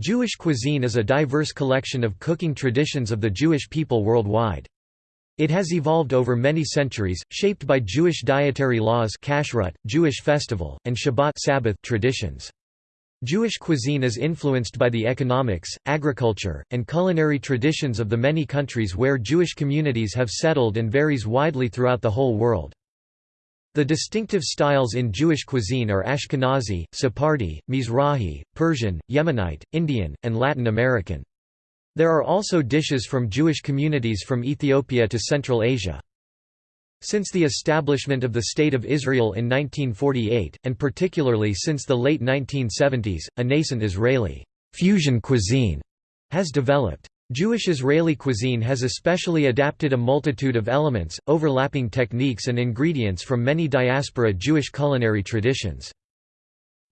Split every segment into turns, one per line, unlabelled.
Jewish cuisine is a diverse collection of cooking traditions of the Jewish people worldwide. It has evolved over many centuries, shaped by Jewish dietary laws kashrut, Jewish festival, and Shabbat Sabbath traditions. Jewish cuisine is influenced by the economics, agriculture, and culinary traditions of the many countries where Jewish communities have settled and varies widely throughout the whole world. The distinctive styles in Jewish cuisine are Ashkenazi, Sephardi, Mizrahi, Persian, Yemenite, Indian, and Latin American. There are also dishes from Jewish communities from Ethiopia to Central Asia. Since the establishment of the State of Israel in 1948, and particularly since the late 1970s, a nascent Israeli fusion cuisine has developed. Jewish Israeli cuisine has especially adapted a multitude of elements, overlapping techniques and ingredients from many diaspora Jewish culinary traditions.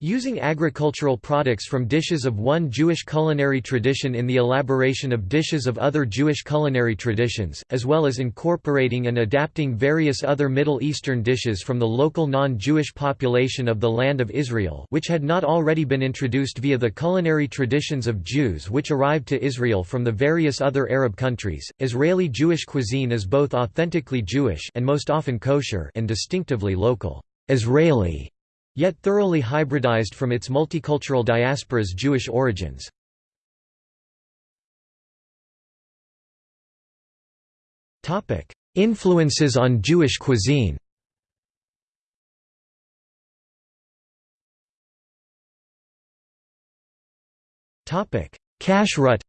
Using agricultural products from dishes of one Jewish culinary tradition in the elaboration of dishes of other Jewish culinary traditions, as well as incorporating and adapting various other Middle Eastern dishes from the local non-Jewish population of the Land of Israel which had not already been introduced via the culinary traditions of Jews which arrived to Israel from the various other Arab countries. Israeli Jewish cuisine is both authentically Jewish and most often kosher and distinctively local. Israeli yet thoroughly hybridized from its multicultural diaspora's Jewish origins. Influences on Jewish cuisine Kashrut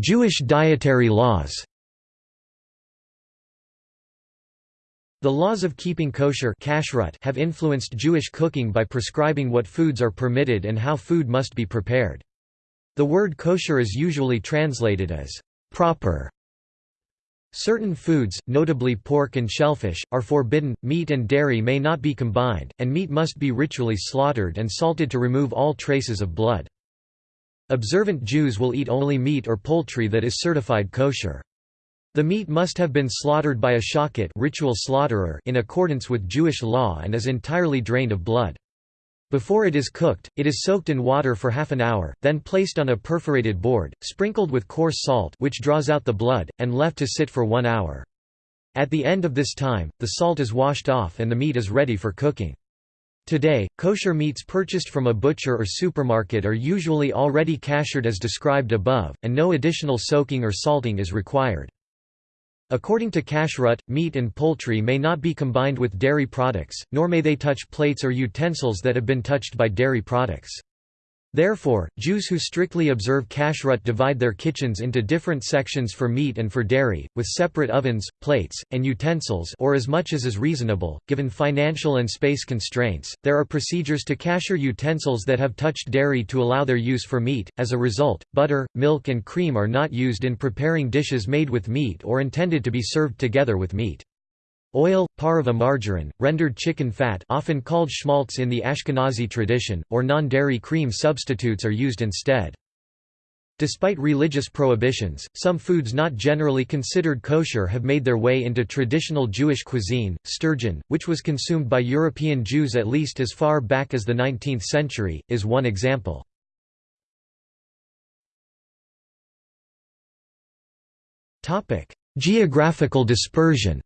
Jewish dietary laws The laws of keeping kosher have influenced Jewish cooking by prescribing what foods are permitted and how food must be prepared. The word kosher is usually translated as proper. Certain foods, notably pork and shellfish, are forbidden, meat and dairy may not be combined, and meat must be ritually slaughtered and salted to remove all traces of blood. Observant Jews will eat only meat or poultry that is certified kosher. The meat must have been slaughtered by a shochet ritual slaughterer in accordance with Jewish law and is entirely drained of blood. Before it is cooked, it is soaked in water for half an hour, then placed on a perforated board, sprinkled with coarse salt which draws out the blood, and left to sit for one hour. At the end of this time, the salt is washed off and the meat is ready for cooking. Today, kosher meats purchased from a butcher or supermarket are usually already kashered as described above, and no additional soaking or salting is required. According to kashrut, meat and poultry may not be combined with dairy products, nor may they touch plates or utensils that have been touched by dairy products. Therefore, Jews who strictly observe kashrut divide their kitchens into different sections for meat and for dairy, with separate ovens, plates, and utensils or as much as is reasonable, given financial and space constraints. There are procedures to kasher utensils that have touched dairy to allow their use for meat. As a result, butter, milk and cream are not used in preparing dishes made with meat or intended to be served together with meat. Oil, parva margarine, rendered chicken fat often called schmaltz in the Ashkenazi tradition, or non-dairy cream substitutes are used instead. Despite religious prohibitions, some foods not generally considered kosher have made their way into traditional Jewish cuisine. Sturgeon, which was consumed by European Jews at least as far back as the 19th century, is one example. Topic: Geographical dispersion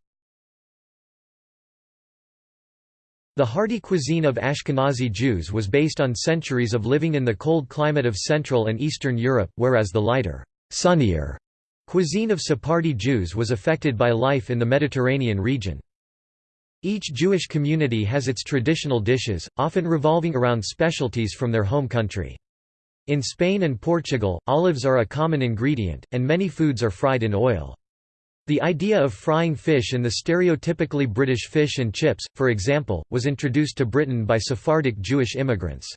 The hearty cuisine of Ashkenazi Jews was based on centuries of living in the cold climate of Central and Eastern Europe, whereas the lighter, sunnier cuisine of Sephardi Jews was affected by life in the Mediterranean region. Each Jewish community has its traditional dishes, often revolving around specialties from their home country. In Spain and Portugal, olives are a common ingredient, and many foods are fried in oil. The idea of frying fish in the stereotypically British fish and chips, for example, was introduced to Britain by Sephardic Jewish immigrants.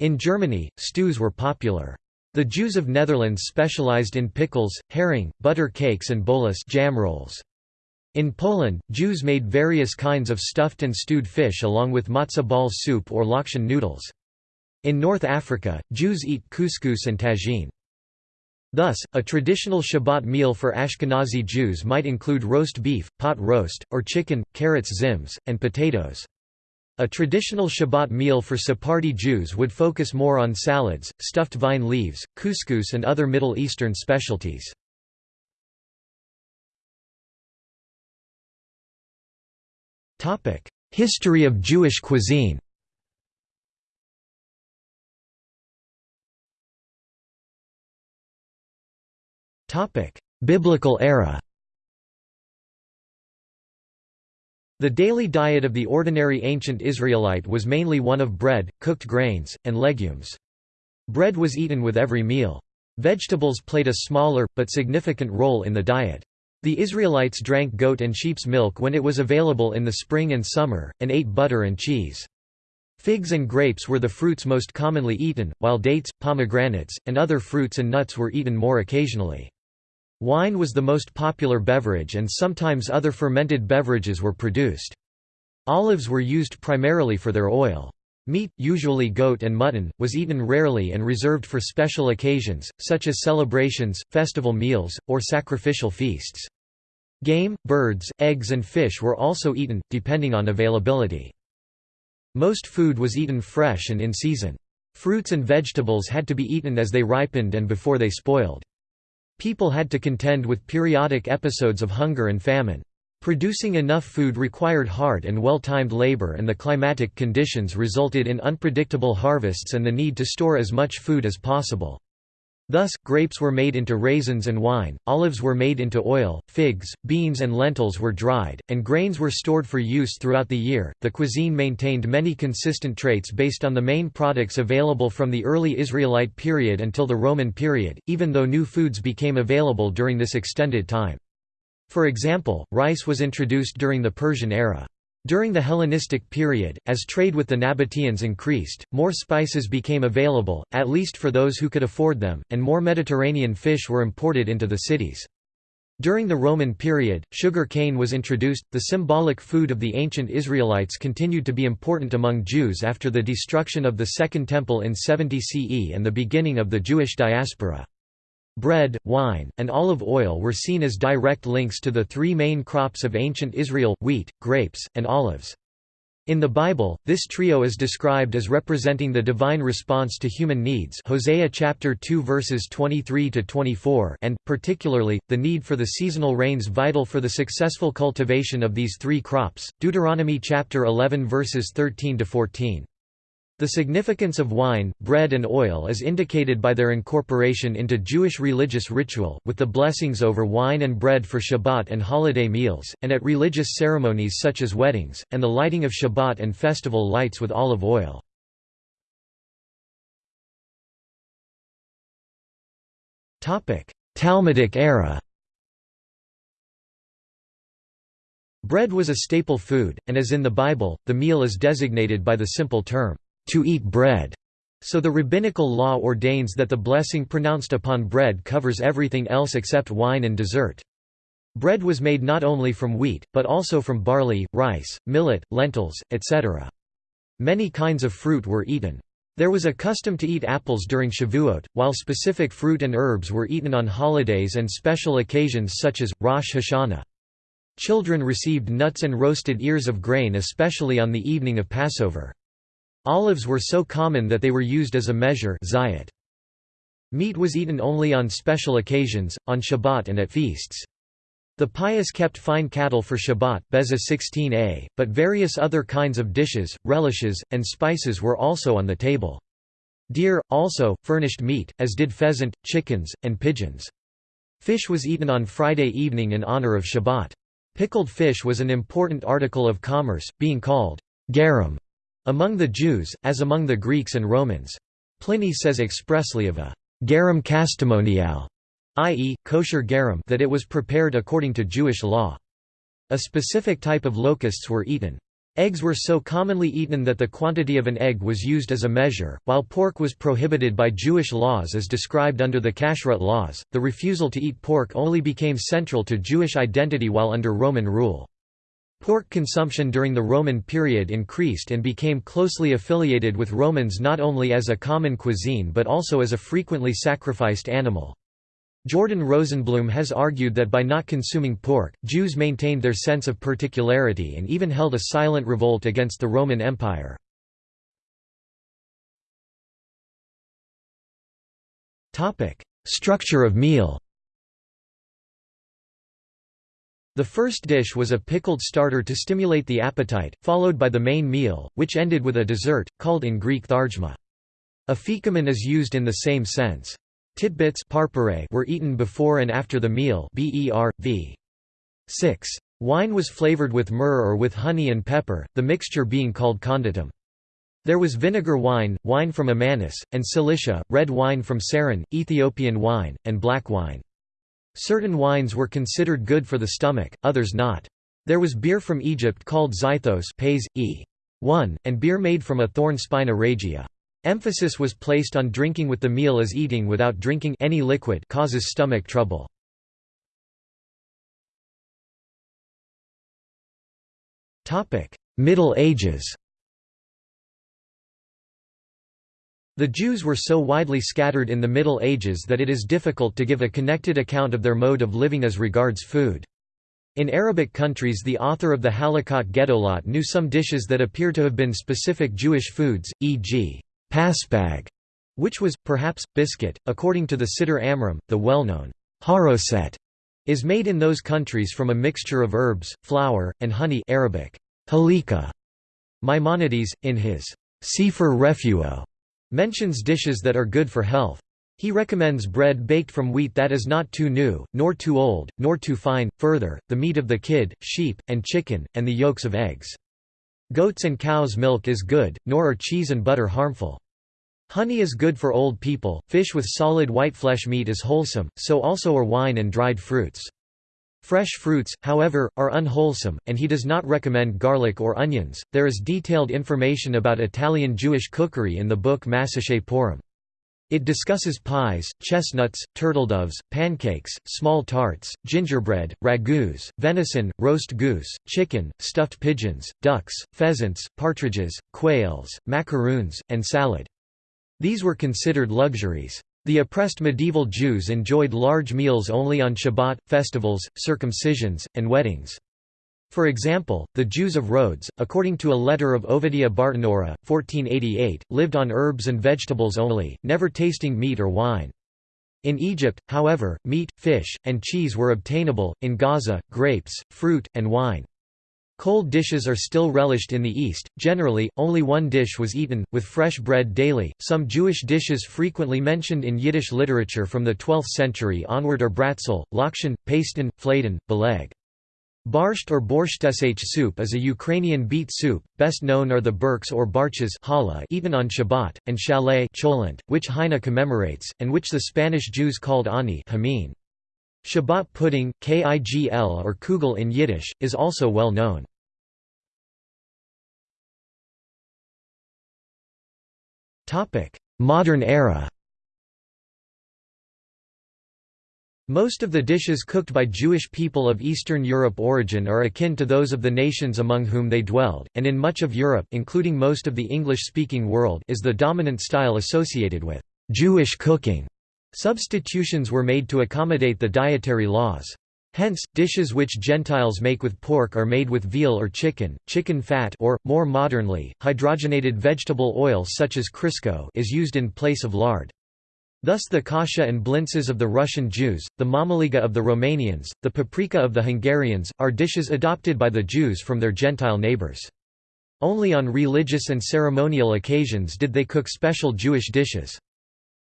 In Germany, stews were popular. The Jews of Netherlands specialized in pickles, herring, butter cakes and bolus jam rolls. In Poland, Jews made various kinds of stuffed and stewed fish along with matzo ball soup or lakshan noodles. In North Africa, Jews eat couscous and tagine. Thus, a traditional Shabbat meal for Ashkenazi Jews might include roast beef, pot roast, or chicken, carrots zims, and potatoes. A traditional Shabbat meal for Sephardi Jews would focus more on salads, stuffed vine leaves, couscous and other Middle Eastern specialties. History of Jewish cuisine Biblical era The daily diet of the ordinary ancient Israelite was mainly one of bread, cooked grains, and legumes. Bread was eaten with every meal. Vegetables played a smaller, but significant role in the diet. The Israelites drank goat and sheep's milk when it was available in the spring and summer, and ate butter and cheese. Figs and grapes were the fruits most commonly eaten, while dates, pomegranates, and other fruits and nuts were eaten more occasionally. Wine was the most popular beverage and sometimes other fermented beverages were produced. Olives were used primarily for their oil. Meat, usually goat and mutton, was eaten rarely and reserved for special occasions, such as celebrations, festival meals, or sacrificial feasts. Game, birds, eggs and fish were also eaten, depending on availability. Most food was eaten fresh and in season. Fruits and vegetables had to be eaten as they ripened and before they spoiled. People had to contend with periodic episodes of hunger and famine. Producing enough food required hard and well-timed labor and the climatic conditions resulted in unpredictable harvests and the need to store as much food as possible. Thus, grapes were made into raisins and wine, olives were made into oil, figs, beans, and lentils were dried, and grains were stored for use throughout the year. The cuisine maintained many consistent traits based on the main products available from the early Israelite period until the Roman period, even though new foods became available during this extended time. For example, rice was introduced during the Persian era. During the Hellenistic period, as trade with the Nabateans increased, more spices became available, at least for those who could afford them, and more Mediterranean fish were imported into the cities. During the Roman period, sugar cane was introduced. The symbolic food of the ancient Israelites continued to be important among Jews after the destruction of the Second Temple in 70 CE and the beginning of the Jewish diaspora. Bread, wine, and olive oil were seen as direct links to the three main crops of ancient Israel, wheat, grapes, and olives. In the Bible, this trio is described as representing the divine response to human needs Hosea chapter 2 verses 23 to 24 and particularly the need for the seasonal rains vital for the successful cultivation of these three crops. Deuteronomy chapter 11 verses 13 to 14. The significance of wine, bread and oil is indicated by their incorporation into Jewish religious ritual, with the blessings over wine and bread for Shabbat and holiday meals, and at religious ceremonies such as weddings, and the lighting of Shabbat and festival lights with olive oil. Talmudic era Bread was a staple food, and as in the Bible, the meal is designated by the simple term, to eat bread. So the rabbinical law ordains that the blessing pronounced upon bread covers everything else except wine and dessert. Bread was made not only from wheat, but also from barley, rice, millet, lentils, etc. Many kinds of fruit were eaten. There was a custom to eat apples during Shavuot, while specific fruit and herbs were eaten on holidays and special occasions such as, Rosh Hashanah. Children received nuts and roasted ears of grain especially on the evening of Passover. Olives were so common that they were used as a measure zayat. Meat was eaten only on special occasions, on Shabbat and at feasts. The pious kept fine cattle for Shabbat Beza 16a, but various other kinds of dishes, relishes, and spices were also on the table. Deer, also, furnished meat, as did pheasant, chickens, and pigeons. Fish was eaten on Friday evening in honor of Shabbat. Pickled fish was an important article of commerce, being called garum among the Jews, as among the Greeks and Romans. Pliny says expressly of a garum castimoniale, i.e., kosher garum that it was prepared according to Jewish law. A specific type of locusts were eaten. Eggs were so commonly eaten that the quantity of an egg was used as a measure, while pork was prohibited by Jewish laws as described under the Kashrut laws. The refusal to eat pork only became central to Jewish identity while under Roman rule. Pork consumption during the Roman period increased and became closely affiliated with Romans not only as a common cuisine but also as a frequently sacrificed animal. Jordan Rosenblum has argued that by not consuming pork, Jews maintained their sense of particularity and even held a silent revolt against the Roman Empire. Structure of meal The first dish was a pickled starter to stimulate the appetite, followed by the main meal, which ended with a dessert, called in Greek thargma. Afikomen is used in the same sense. Titbits were eaten before and after the meal ber, v. 6. Wine was flavored with myrrh or with honey and pepper, the mixture being called conditum. There was vinegar wine, wine from Amanus, and Cilicia, red wine from Saron, Ethiopian wine, and black wine. Certain wines were considered good for the stomach, others not. There was beer from Egypt called zythos pays, e. 1, and beer made from a thorn spina regia. Emphasis was placed on drinking with the meal as eating without drinking any liquid causes stomach trouble. Middle Ages The Jews were so widely scattered in the Middle Ages that it is difficult to give a connected account of their mode of living as regards food. In Arabic countries the author of the Halakot Gedolot knew some dishes that appear to have been specific Jewish foods, e.g paspag, which was, perhaps, biscuit. According to the Siddur Amram, the well-known haroset is made in those countries from a mixture of herbs, flour, and honey Arabic, halika. Maimonides, in his Sefer Refuo, mentions dishes that are good for health. He recommends bread baked from wheat that is not too new, nor too old, nor too fine, further, the meat of the kid, sheep, and chicken, and the yolks of eggs. Goats and cows' milk is good, nor are cheese and butter harmful. Honey is good for old people, fish with solid white flesh meat is wholesome, so also are wine and dried fruits. Fresh fruits, however, are unwholesome, and he does not recommend garlic or onions. There is detailed information about Italian Jewish cookery in the book Massachet Purim. It discusses pies, chestnuts, turtledoves, pancakes, small tarts, gingerbread, ragouts, venison, roast goose, chicken, stuffed pigeons, ducks, pheasants, partridges, quails, macaroons, and salad. These were considered luxuries. The oppressed medieval Jews enjoyed large meals only on Shabbat, festivals, circumcisions, and weddings. For example, the Jews of Rhodes, according to a letter of Obadiah Bertinoro, 1488, lived on herbs and vegetables only, never tasting meat or wine. In Egypt, however, meat, fish, and cheese were obtainable, in Gaza, grapes, fruit, and wine. Cold dishes are still relished in the East. Generally, only one dish was eaten, with fresh bread daily. Some Jewish dishes frequently mentioned in Yiddish literature from the 12th century onward are bratzel, lakshan, paston, fladen, beleg. Barsht or borschteshach soup is a Ukrainian beet soup, best known are the burks or barches eaten on Shabbat, and cholent, which Heine commemorates, and which the Spanish Jews called ani hameen. Shabbat pudding, kigl or kugel in Yiddish, is also well known. Modern era Most of the dishes cooked by Jewish people of Eastern Europe origin are akin to those of the nations among whom they dwelled, and in much of Europe including most of the English-speaking world is the dominant style associated with «Jewish cooking». Substitutions were made to accommodate the dietary laws. Hence, dishes which Gentiles make with pork are made with veal or chicken, chicken fat or, more modernly, hydrogenated vegetable oil such as Crisco is used in place of lard. Thus the kasha and blintzes of the Russian Jews, the mamaliga of the Romanians, the paprika of the Hungarians, are dishes adopted by the Jews from their Gentile neighbors. Only on religious and ceremonial occasions did they cook special Jewish dishes.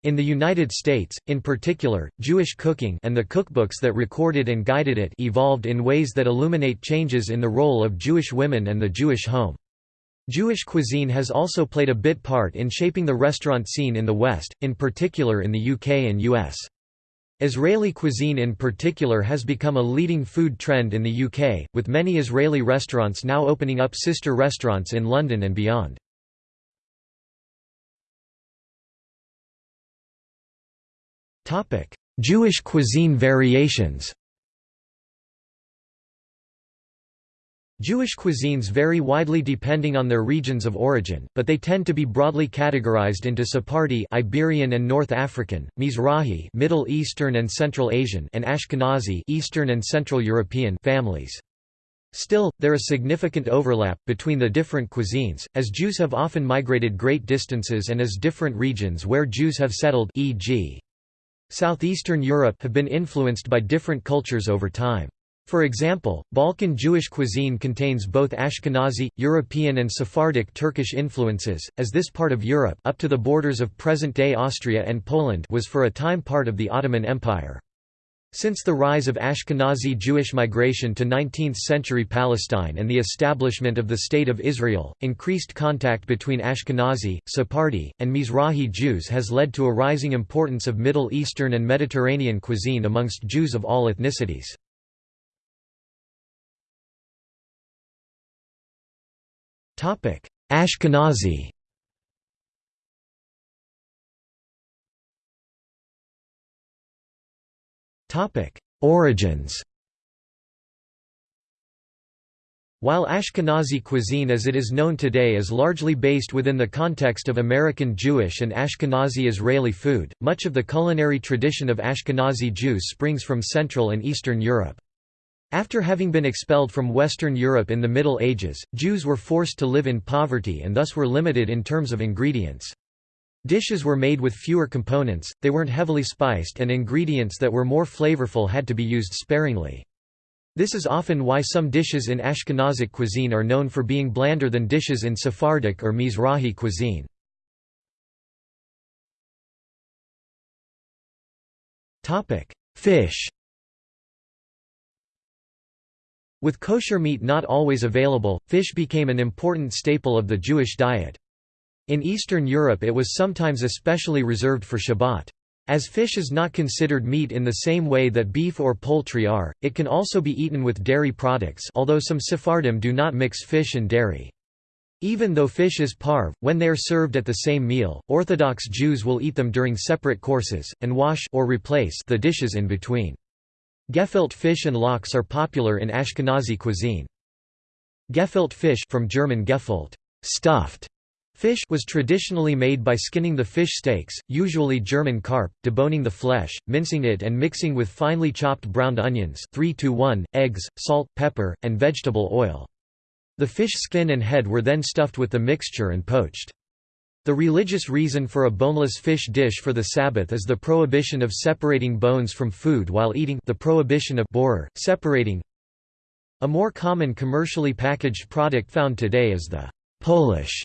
In the United States, in particular, Jewish cooking and the cookbooks that recorded and guided it evolved in ways that illuminate changes in the role of Jewish women and the Jewish home. Jewish cuisine has also played a bit part in shaping the restaurant scene in the West, in particular in the UK and US. Israeli cuisine in particular has become a leading food trend in the UK, with many Israeli restaurants now opening up sister restaurants in London and beyond. Jewish cuisine variations Jewish cuisines vary widely depending on their regions of origin, but they tend to be broadly categorized into Sephardi Iberian and North African, Mizrahi Middle Eastern and Central Asian and Ashkenazi Eastern and Central European families. Still, there is significant overlap between the different cuisines, as Jews have often migrated great distances and as different regions where Jews have settled e.g. Southeastern Europe have been influenced by different cultures over time. For example, Balkan Jewish cuisine contains both Ashkenazi, European and Sephardic Turkish influences, as this part of Europe up to the borders of present-day Austria and Poland was for a time part of the Ottoman Empire. Since the rise of Ashkenazi Jewish migration to 19th-century Palestine and the establishment of the State of Israel, increased contact between Ashkenazi, Sephardi, and Mizrahi Jews has led to a rising importance of Middle Eastern and Mediterranean cuisine amongst Jews of all ethnicities. Ashkenazi. Origins. While Ashkenazi cuisine as it is known today is largely based within the context of American Jewish and Ashkenazi Israeli food, much of the culinary tradition of Ashkenazi Jews springs from Central and Eastern Europe. After having been expelled from Western Europe in the Middle Ages, Jews were forced to live in poverty and thus were limited in terms of ingredients. Dishes were made with fewer components, they weren't heavily spiced and ingredients that were more flavorful had to be used sparingly. This is often why some dishes in Ashkenazic cuisine are known for being blander than dishes in Sephardic or Mizrahi cuisine. Fish with kosher meat not always available, fish became an important staple of the Jewish diet. In Eastern Europe it was sometimes especially reserved for Shabbat. As fish is not considered meat in the same way that beef or poultry are, it can also be eaten with dairy products although some Sephardim do not mix fish and dairy. Even though fish is parve, when they are served at the same meal, Orthodox Jews will eat them during separate courses, and wash or replace the dishes in between. Gefilte fish and lox are popular in Ashkenazi cuisine. Gefilte fish from German Gefüllt, stuffed fish was traditionally made by skinning the fish steaks, usually German carp, deboning the flesh, mincing it and mixing with finely chopped browned onions 3 to 1, eggs, salt, pepper, and vegetable oil. The fish skin and head were then stuffed with the mixture and poached. The religious reason for a boneless fish dish for the Sabbath is the prohibition of separating bones from food while eating the prohibition of borer, separating. A more common commercially packaged product found today is the Polish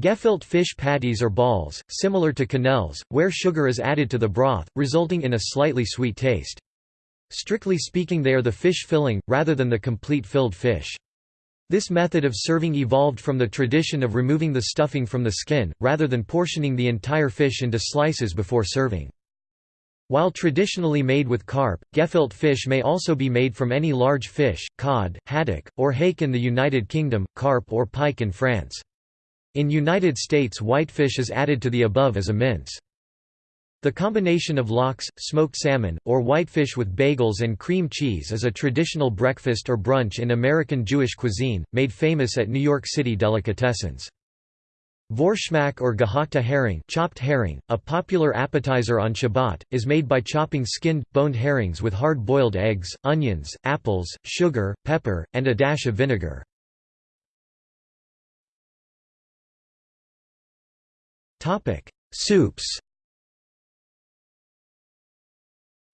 gefilte fish patties or balls, similar to quenelles, where sugar is added to the broth, resulting in a slightly sweet taste. Strictly speaking they are the fish filling, rather than the complete filled fish. This method of serving evolved from the tradition of removing the stuffing from the skin, rather than portioning the entire fish into slices before serving. While traditionally made with carp, gefilte fish may also be made from any large fish, cod, haddock, or hake in the United Kingdom, carp or pike in France. In United States whitefish is added to the above as a mince. The combination of lox, smoked salmon, or whitefish with bagels and cream cheese is a traditional breakfast or brunch in American Jewish cuisine, made famous at New York City delicatessens. Vorschmack or gehackte herring, chopped herring, a popular appetizer on Shabbat, is made by chopping skinned, boned herrings with hard-boiled eggs, onions, apples, sugar, pepper, and a dash of vinegar. Soups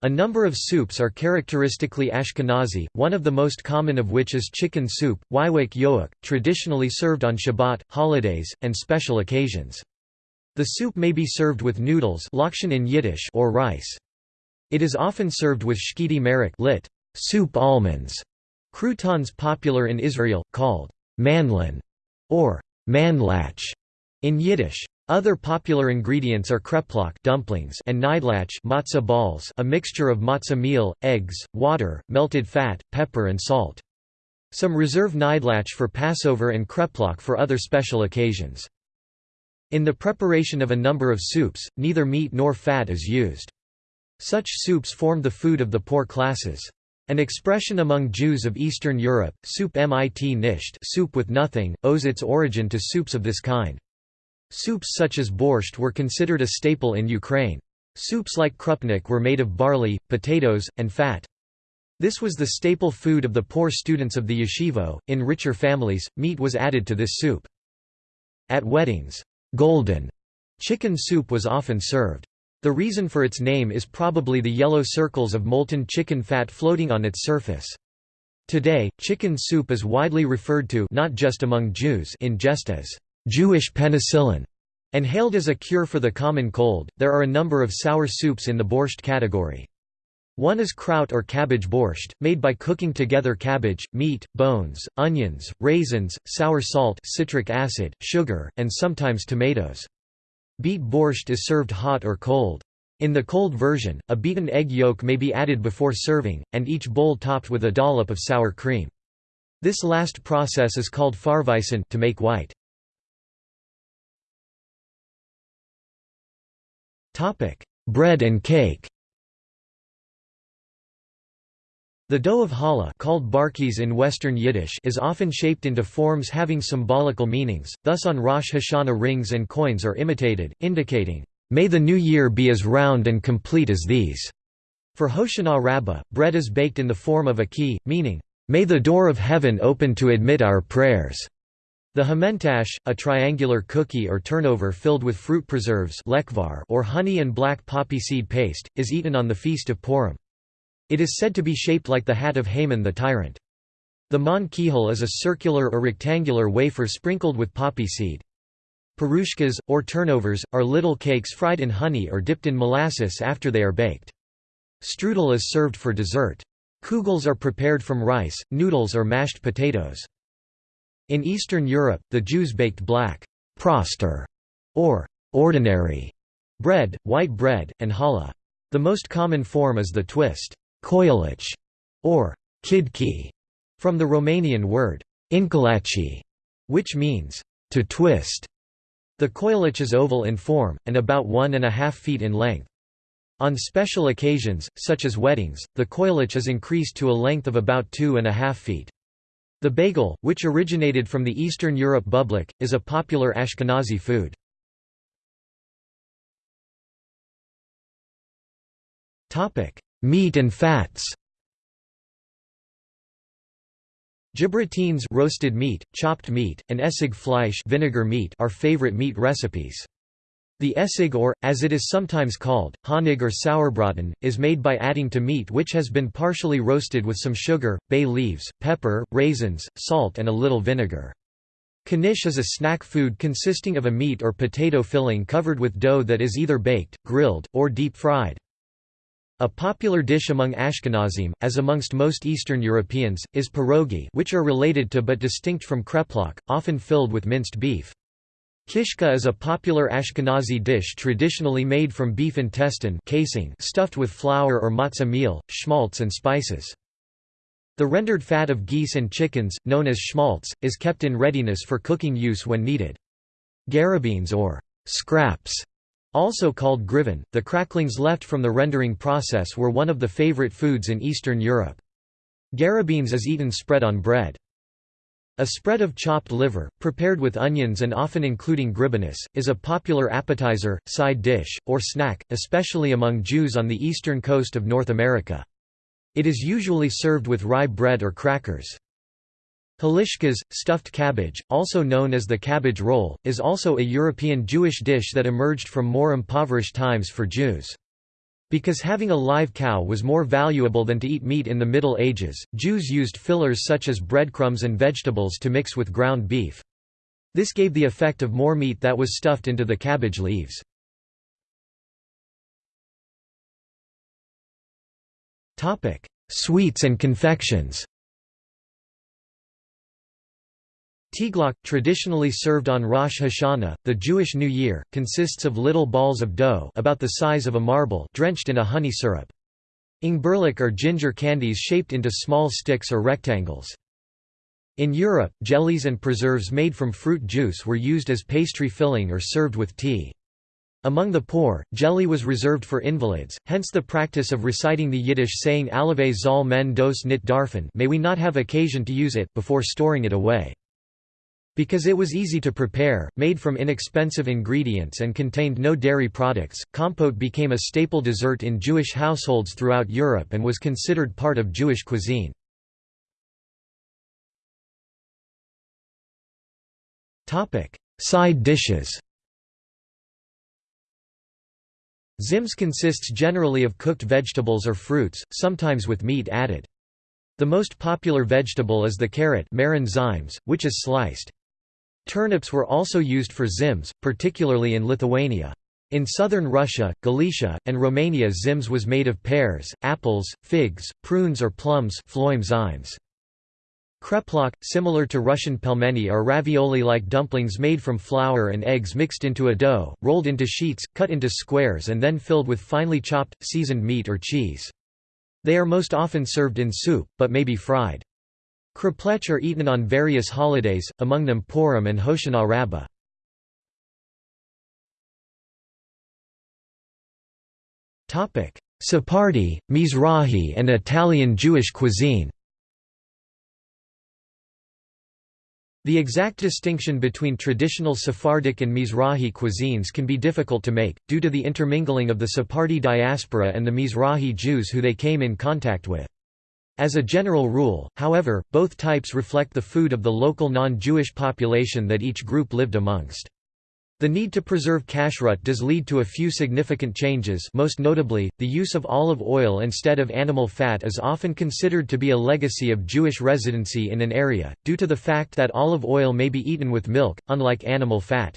A number of soups are characteristically Ashkenazi, one of the most common of which is chicken soup, ywak yoak, traditionally served on Shabbat, holidays, and special occasions. The soup may be served with noodles in Yiddish or rice. It is often served with shkiti marek lit. soup almonds, croutons popular in Israel, called manlin or manlach in Yiddish. Other popular ingredients are kreplach dumplings and nidlach matzah balls a mixture of matzah meal, eggs, water, melted fat, pepper and salt. Some reserve nidlach for Passover and kreplach for other special occasions. In the preparation of a number of soups, neither meat nor fat is used. Such soups form the food of the poor classes. An expression among Jews of Eastern Europe, soup mit nisht soup with nothing, owes its origin to soups of this kind. Soups such as borscht were considered a staple in Ukraine. Soups like krupnik were made of barley, potatoes, and fat. This was the staple food of the poor students of the yeshivo. In richer families, meat was added to this soup. At weddings, golden chicken soup was often served. The reason for its name is probably the yellow circles of molten chicken fat floating on its surface. Today, chicken soup is widely referred to not just among Jews in jest as Jewish penicillin and hailed as a cure for the common cold. There are a number of sour soups in the borscht category. One is kraut or cabbage borscht, made by cooking together cabbage, meat, bones, onions, raisins, sour salt citric acid, sugar, and sometimes tomatoes. Beet borscht is served hot or cold. In the cold version, a beaten egg yolk may be added before serving, and each bowl topped with a dollop of sour cream. This last process is called farweisen to make white. Bread and cake The dough of challah called barkis in Western Yiddish is often shaped into forms having symbolical meanings, thus on Rosh Hashanah rings and coins are imitated, indicating, "...may the new year be as round and complete as these." For Hoshana Rabbah, bread is baked in the form of a key, meaning, "...may the door of heaven open to admit our prayers." The hamantash, a triangular cookie or turnover filled with fruit preserves or honey and black poppy seed paste, is eaten on the feast of Purim. It is said to be shaped like the hat of Haman the tyrant. The mon kihel is a circular or rectangular wafer sprinkled with poppy seed. Perushkas, or turnovers, are little cakes fried in honey or dipped in molasses after they are baked. Strudel is served for dessert. Kugels are prepared from rice, noodles or mashed potatoes. In Eastern Europe, the Jews baked black proster, or ordinary bread, white bread, and challah. The most common form is the twist koilic, or kidki, from the Romanian word inkalachi, which means to twist. The koilic is oval in form, and about one and a half feet in length. On special occasions, such as weddings, the koilic is increased to a length of about two and a half feet. The bagel, which originated from the Eastern Europe bublik, is a popular Ashkenazi food. Meat and fats Gebratenes roasted meat, chopped meat, and essig fleisch vinegar meat are favorite meat recipes. The essig or, as it is sometimes called, honig or sauerbraten, is made by adding to meat which has been partially roasted with some sugar, bay leaves, pepper, raisins, salt and a little vinegar. Knish is a snack food consisting of a meat or potato filling covered with dough that is either baked, grilled, or deep-fried. A popular dish among Ashkenazim, as amongst most Eastern Europeans, is pierogi which are related to but distinct from kreplach, often filled with minced beef. Kishka is a popular Ashkenazi dish traditionally made from beef intestine casing stuffed with flour or matzah meal, schmaltz and spices. The rendered fat of geese and chickens, known as schmaltz, is kept in readiness for cooking use when needed. Gribenes or scraps also called griven, the cracklings left from the rendering process were one of the favorite foods in Eastern Europe. Gribenes is eaten spread on bread. A spread of chopped liver, prepared with onions and often including gribenes, is a popular appetizer, side dish, or snack, especially among Jews on the eastern coast of North America. It is usually served with rye bread or crackers. Holishkes, stuffed cabbage, also known as the cabbage roll, is also a European Jewish dish that emerged from more impoverished times for Jews. Because having a live cow was more valuable than to eat meat in the Middle Ages, Jews used fillers such as breadcrumbs and vegetables to mix with ground beef. This gave the effect of more meat that was stuffed into the cabbage leaves. Sweets and confections Teiglach, traditionally served on Rosh Hashanah, the Jewish New Year, consists of little balls of dough about the size of a marble drenched in a honey syrup. Ingberlik are ginger candies shaped into small sticks or rectangles. In Europe, jellies and preserves made from fruit juice were used as pastry filling or served with tea. Among the poor, jelly was reserved for invalids, hence the practice of reciting the Yiddish saying Alave zal men dos nit darfen may we not have occasion to use it before storing it away. Because it was easy to prepare, made from inexpensive ingredients and contained no dairy products, compote became a staple dessert in Jewish households throughout Europe and was considered part of Jewish cuisine. Side dishes Zims consists generally of cooked vegetables or fruits, sometimes with meat added. The most popular vegetable is the carrot which is sliced. Turnips were also used for zims, particularly in Lithuania. In southern Russia, Galicia, and Romania zims was made of pears, apples, figs, prunes or plums Kreplach, similar to Russian pelmeni are ravioli-like dumplings made from flour and eggs mixed into a dough, rolled into sheets, cut into squares and then filled with finely chopped, seasoned meat or cheese. They are most often served in soup, but may be fried. Kreplech are eaten on various holidays, among them Purim and Hoshana Rabbah. Sephardi, Mizrahi and Italian Jewish cuisine The exact distinction between traditional Sephardic and Mizrahi cuisines can be difficult to make, due to the intermingling of the Sephardi diaspora and the Mizrahi Jews who they came in contact with. As a general rule, however, both types reflect the food of the local non-Jewish population that each group lived amongst. The need to preserve kashrut does lead to a few significant changes most notably, the use of olive oil instead of animal fat is often considered to be a legacy of Jewish residency in an area, due to the fact that olive oil may be eaten with milk, unlike animal fat.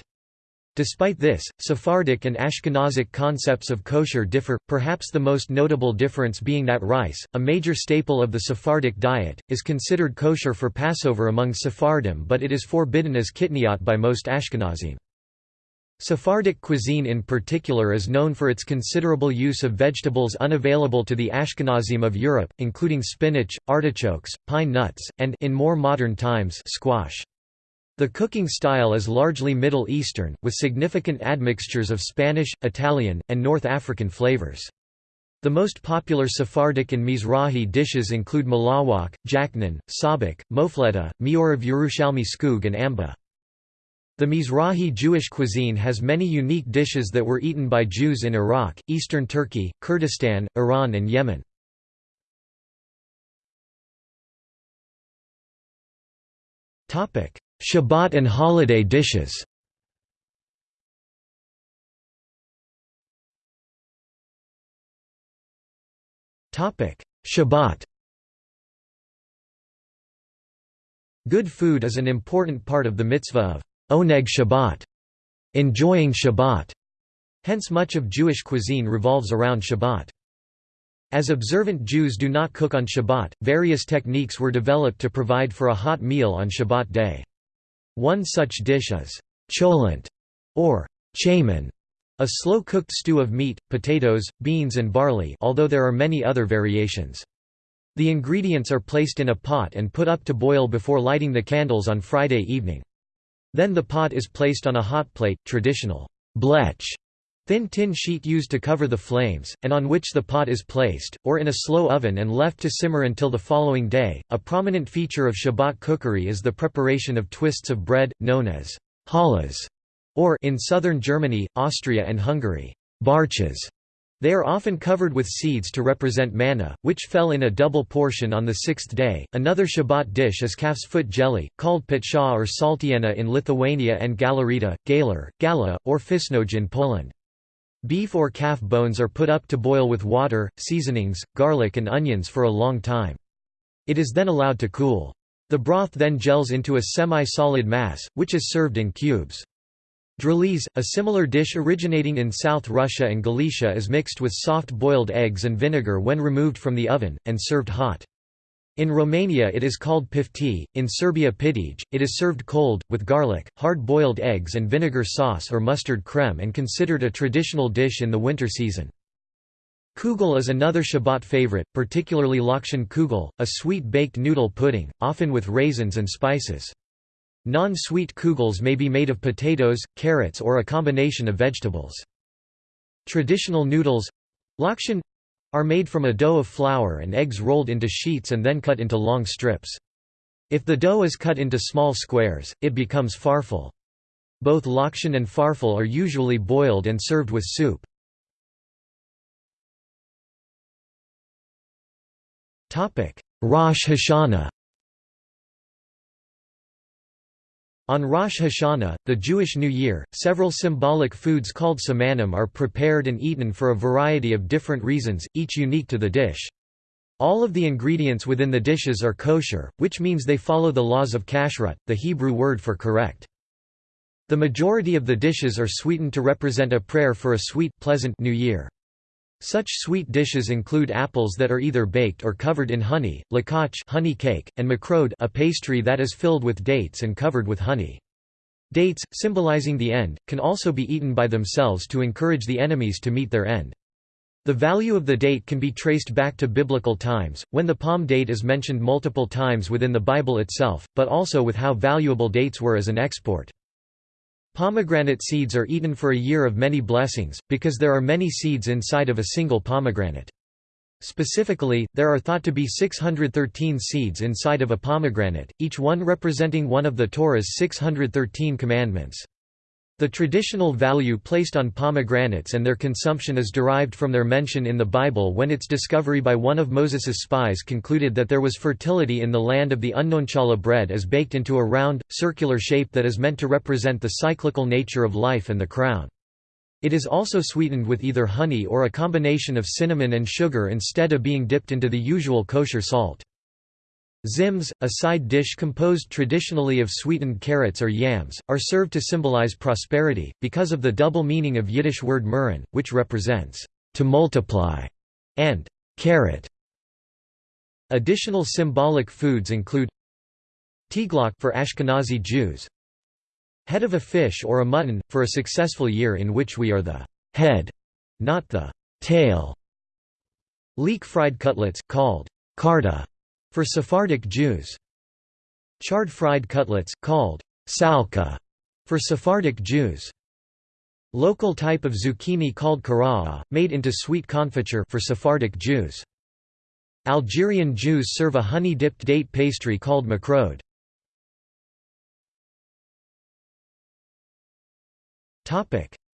Despite this, Sephardic and Ashkenazic concepts of kosher differ, perhaps the most notable difference being that rice, a major staple of the Sephardic diet, is considered kosher for Passover among Sephardim but it is forbidden as kitniot by most Ashkenazim. Sephardic cuisine in particular is known for its considerable use of vegetables unavailable to the Ashkenazim of Europe, including spinach, artichokes, pine nuts, and in more modern times squash. The cooking style is largely Middle Eastern, with significant admixtures of Spanish, Italian, and North African flavors. The most popular Sephardic and Mizrahi dishes include malawach, jachnun, sabich, mofleta, miorav Yerushalmi skug and amba. The Mizrahi Jewish cuisine has many unique dishes that were eaten by Jews in Iraq, eastern Turkey, Kurdistan, Iran and Yemen. Shabbat and holiday dishes Shabbat Good food is an important part of the mitzvah of Oneg Shabbat, enjoying Shabbat. Hence much of Jewish cuisine revolves around Shabbat. As observant Jews do not cook on Shabbat, various techniques were developed to provide for a hot meal on Shabbat day. One such dish is cholent, or chaman, a slow-cooked stew of meat, potatoes, beans and barley although there are many other variations. The ingredients are placed in a pot and put up to boil before lighting the candles on Friday evening. Then the pot is placed on a hot plate, traditional blech, thin tin sheet used to cover the flames, and on which the pot is placed, or in a slow oven and left to simmer until the following day. A prominent feature of Shabbat cookery is the preparation of twists of bread, known as challahs, or in southern Germany, Austria, and Hungary, barches. They are often covered with seeds to represent manna, which fell in a double portion on the sixth day. Another Shabbat dish is calf's foot jelly, called pitscha or saltiena in Lithuania and galarita, galar, gala, or fisnoj in Poland. Beef or calf bones are put up to boil with water, seasonings, garlic and onions for a long time. It is then allowed to cool. The broth then gels into a semi-solid mass, which is served in cubes. Draliz, a similar dish originating in South Russia and Galicia is mixed with soft boiled eggs and vinegar when removed from the oven, and served hot. In Romania it is called pifti, in Serbia pitij, it is served cold, with garlic, hard-boiled eggs and vinegar sauce or mustard creme and considered a traditional dish in the winter season. Kugel is another Shabbat favorite, particularly lakshan kugel, a sweet baked noodle pudding, often with raisins and spices. Non-sweet kugels may be made of potatoes, carrots or a combination of vegetables. Traditional noodles lakshan are made from a dough of flour and eggs rolled into sheets and then cut into long strips. If the dough is cut into small squares, it becomes farfel. Both lakshan and farfel are usually boiled and served with soup. Rosh Hashanah On Rosh Hashanah, the Jewish New Year, several symbolic foods called simanim are prepared and eaten for a variety of different reasons, each unique to the dish. All of the ingredients within the dishes are kosher, which means they follow the laws of kashrut, the Hebrew word for correct. The majority of the dishes are sweetened to represent a prayer for a sweet, pleasant New Year. Such sweet dishes include apples that are either baked or covered in honey, lakach honey cake, and makrod a pastry that is filled with dates and covered with honey. Dates, symbolizing the end, can also be eaten by themselves to encourage the enemies to meet their end. The value of the date can be traced back to biblical times, when the palm date is mentioned multiple times within the Bible itself, but also with how valuable dates were as an export. Pomegranate seeds are eaten for a year of many blessings, because there are many seeds inside of a single pomegranate. Specifically, there are thought to be 613 seeds inside of a pomegranate, each one representing one of the Torah's 613 commandments. The traditional value placed on pomegranates and their consumption is derived from their mention in the Bible when its discovery by one of Moses's spies concluded that there was fertility in the land of the unknown challah bread is baked into a round, circular shape that is meant to represent the cyclical nature of life and the crown. It is also sweetened with either honey or a combination of cinnamon and sugar instead of being dipped into the usual kosher salt. Tzimmes, a side dish composed traditionally of sweetened carrots or yams, are served to symbolize prosperity, because of the double meaning of Yiddish word mehren, which represents to multiply, and carrot. Additional symbolic foods include teiglach for Ashkenazi Jews, head of a fish or a mutton, for a successful year in which we are the head, not the tail. Leek fried cutlets, called karda, for Sephardic Jews. Charred fried cutlets, called salka, for Sephardic Jews. Local type of zucchini called kara'a, made into sweet confiture for Sephardic Jews. Algerian Jews serve a honey-dipped date pastry called makrod.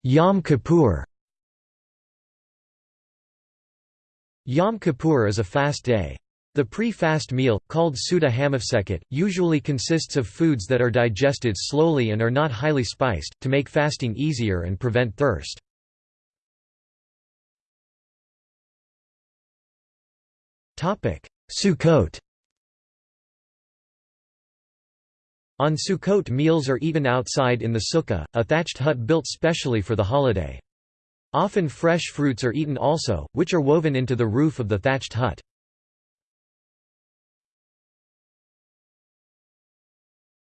Yom Kippur Yom Kippur is a fast day. The pre-fast meal, called Seudah Hamafseket, usually consists of foods that are digested slowly and are not highly spiced, to make fasting easier and prevent thirst. Sukkot On Sukkot meals are eaten outside in the sukkah, a thatched hut built specially for the holiday. Often fresh fruits are eaten also, which are woven into the roof of the thatched hut.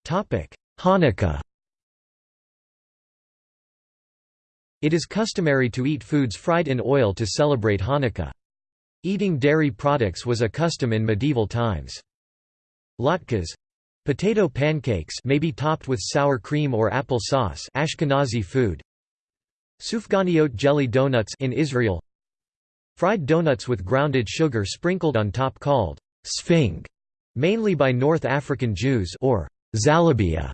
Hanukkah It is customary to eat foods fried in oil to celebrate Hanukkah. Eating dairy products was a custom in medieval times. Latkes potato pancakes may be topped with sour cream or apple sauce Ashkenazi food. Sufganiyot jelly donuts in Israel. Fried donuts with grounded sugar sprinkled on top called sfenj, mainly by North African Jews or Zalabia.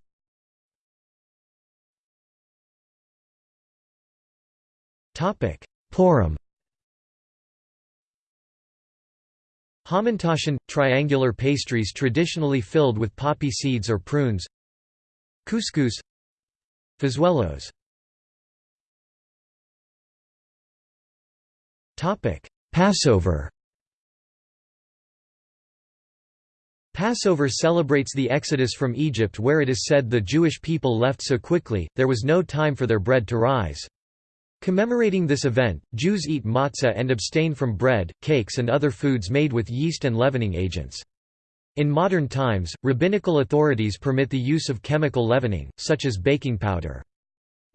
Topic: Purim. Hamantaschen – triangular pastries traditionally filled with poppy seeds or prunes. Couscous. Fazuelos Passover Passover celebrates the exodus from Egypt where it is said the Jewish people left so quickly, there was no time for their bread to rise. Commemorating this event, Jews eat matzah and abstain from bread, cakes and other foods made with yeast and leavening agents. In modern times, rabbinical authorities permit the use of chemical leavening, such as baking powder.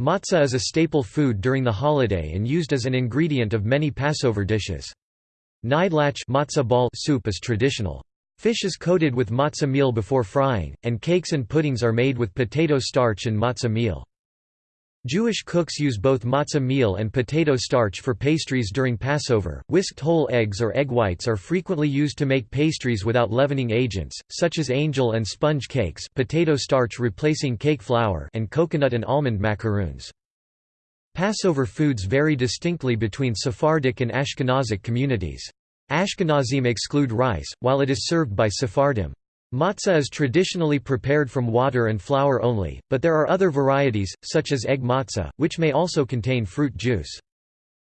Matzah is a staple food during the holiday and used as an ingredient of many Passover dishes. Kneidlach matzah ball soup is traditional. Fish is coated with matzah meal before frying, and cakes and puddings are made with potato starch and matzah meal. Jewish cooks use both matzah meal and potato starch for pastries during Passover. Whisked whole eggs or egg whites are frequently used to make pastries without leavening agents, such as angel and sponge cakes, potato starch replacing cake flour, and coconut and almond macaroons. Passover foods vary distinctly between Sephardic and Ashkenazic communities. Ashkenazim exclude rice, while it is served by Sephardim. Matzah is traditionally prepared from water and flour only, but there are other varieties, such as egg matzah, which may also contain fruit juice.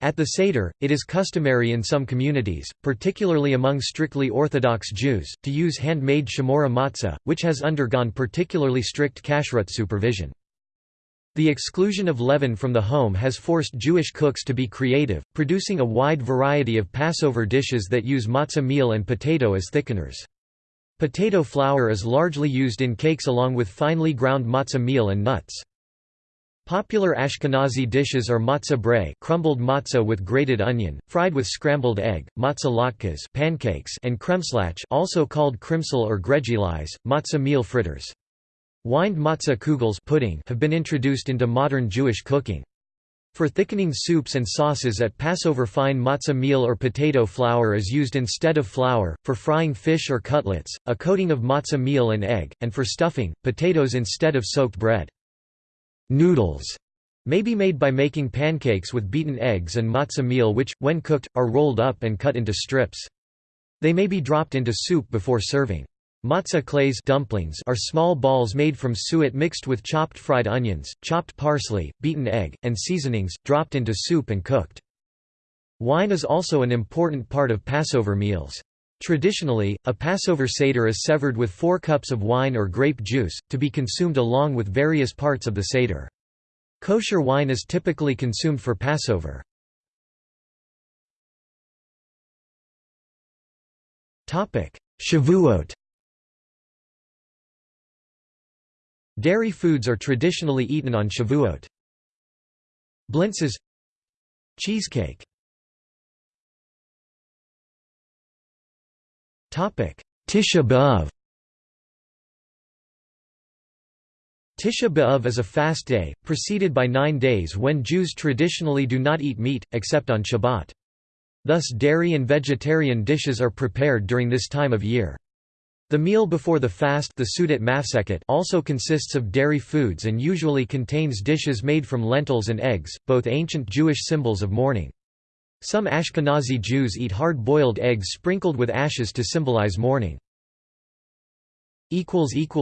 At the Seder, it is customary in some communities, particularly among strictly Orthodox Jews, to use handmade shmura matzah, which has undergone particularly strict kashrut supervision. The exclusion of leaven from the home has forced Jewish cooks to be creative, producing a wide variety of Passover dishes that use matzah meal and potato as thickeners. Potato flour is largely used in cakes along with finely ground matzah meal and nuts. Popular Ashkenazi dishes are matzah brei crumbled matzah with grated onion, fried with scrambled egg, matzah latkes pancakes and kremslach also called krimsel or gregilis, matzah meal fritters. Wined matzah kugels pudding have been introduced into modern Jewish cooking. For thickening soups and sauces at Passover fine matzah meal or potato flour is used instead of flour, for frying fish or cutlets, a coating of matzah meal and egg, and for stuffing, potatoes instead of soaked bread. Noodles may be made by making pancakes with beaten eggs and matzah meal which, when cooked, are rolled up and cut into strips. They may be dropped into soup before serving. Matzah kleis dumplings are small balls made from suet mixed with chopped fried onions, chopped parsley, beaten egg, and seasonings, dropped into soup and cooked. Wine is also an important part of Passover meals. Traditionally, a Passover Seder is severed with four cups of wine or grape juice, to be consumed along with various parts of the Seder. Kosher wine is typically consumed for Passover. Shavuot Dairy foods are traditionally eaten on Shavuot. Blintzes Cheesecake Tisha B'Av Tisha B'Av is a fast day, preceded by nine days when Jews traditionally do not eat meat, except on Shabbat. Thus dairy and vegetarian dishes are prepared during this time of year. The meal before the fast the also consists of dairy foods and usually contains dishes made from lentils and eggs, both ancient Jewish symbols of mourning. Some Ashkenazi Jews eat hard-boiled eggs sprinkled with ashes to symbolize mourning.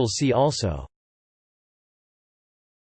See also